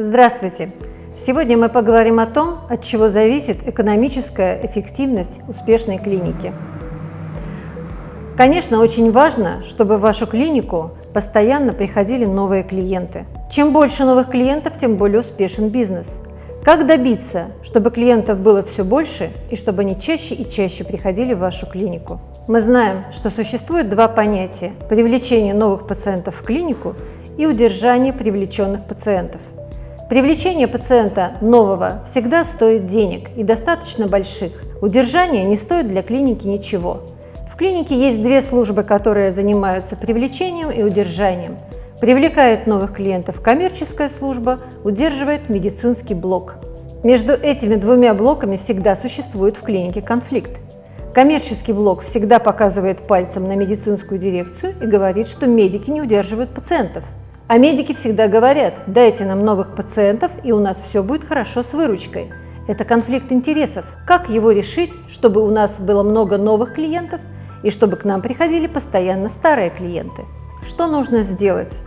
Здравствуйте! Сегодня мы поговорим о том, от чего зависит экономическая эффективность успешной клиники. Конечно, очень важно, чтобы в вашу клинику постоянно приходили новые клиенты. Чем больше новых клиентов, тем более успешен бизнес. Как добиться, чтобы клиентов было все больше и чтобы они чаще и чаще приходили в вашу клинику? Мы знаем, что существует два понятия – привлечение новых пациентов в клинику и удержание привлеченных пациентов. Привлечение пациента нового всегда стоит денег и достаточно больших. Удержание не стоит для клиники ничего. В клинике есть две службы, которые занимаются привлечением и удержанием. Привлекает новых клиентов коммерческая служба, удерживает медицинский блок. Между этими двумя блоками всегда существует в клинике конфликт. Коммерческий блок всегда показывает пальцем на медицинскую дирекцию и говорит, что медики не удерживают пациентов. А медики всегда говорят, дайте нам новых пациентов, и у нас все будет хорошо с выручкой. Это конфликт интересов. Как его решить, чтобы у нас было много новых клиентов и чтобы к нам приходили постоянно старые клиенты? Что нужно сделать,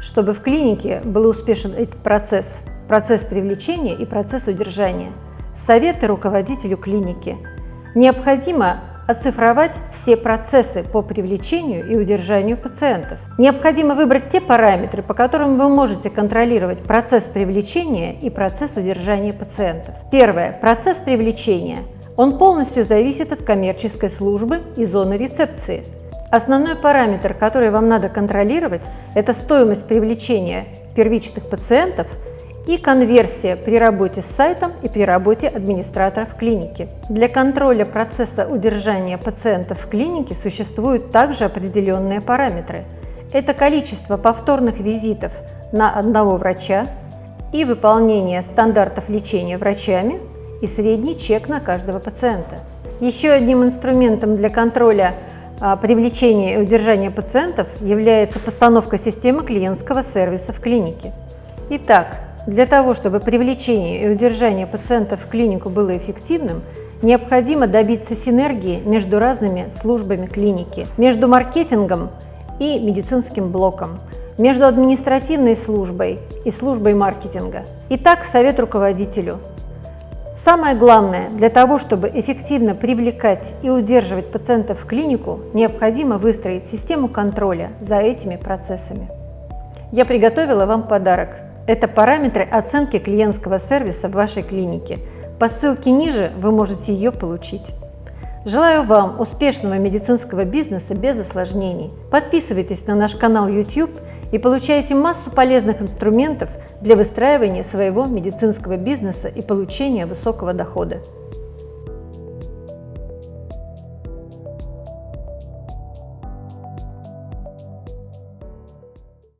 чтобы в клинике был успешен этот процесс, процесс привлечения и процесс удержания? Советы руководителю клиники – Необходимо оцифровать все процессы по привлечению и удержанию пациентов. Необходимо выбрать те параметры, по которым вы можете контролировать процесс привлечения и процесс удержания пациентов. Первое. Процесс привлечения. Он полностью зависит от коммерческой службы и зоны рецепции. Основной параметр, который вам надо контролировать, это стоимость привлечения первичных пациентов – и конверсия при работе с сайтом и при работе администраторов клиники. Для контроля процесса удержания пациентов в клинике существуют также определенные параметры. Это количество повторных визитов на одного врача и выполнение стандартов лечения врачами и средний чек на каждого пациента. Еще одним инструментом для контроля а, привлечения и удержания пациентов является постановка системы клиентского сервиса в клинике. Итак, для того, чтобы привлечение и удержание пациентов в клинику было эффективным, необходимо добиться синергии между разными службами клиники, между маркетингом и медицинским блоком, между административной службой и службой маркетинга. Итак, совет руководителю. Самое главное, для того, чтобы эффективно привлекать и удерживать пациентов в клинику, необходимо выстроить систему контроля за этими процессами. Я приготовила вам подарок – это параметры оценки клиентского сервиса в вашей клинике. По ссылке ниже вы можете ее получить. Желаю вам успешного медицинского бизнеса без осложнений. Подписывайтесь на наш канал YouTube и получайте массу полезных инструментов для выстраивания своего медицинского бизнеса и получения высокого дохода.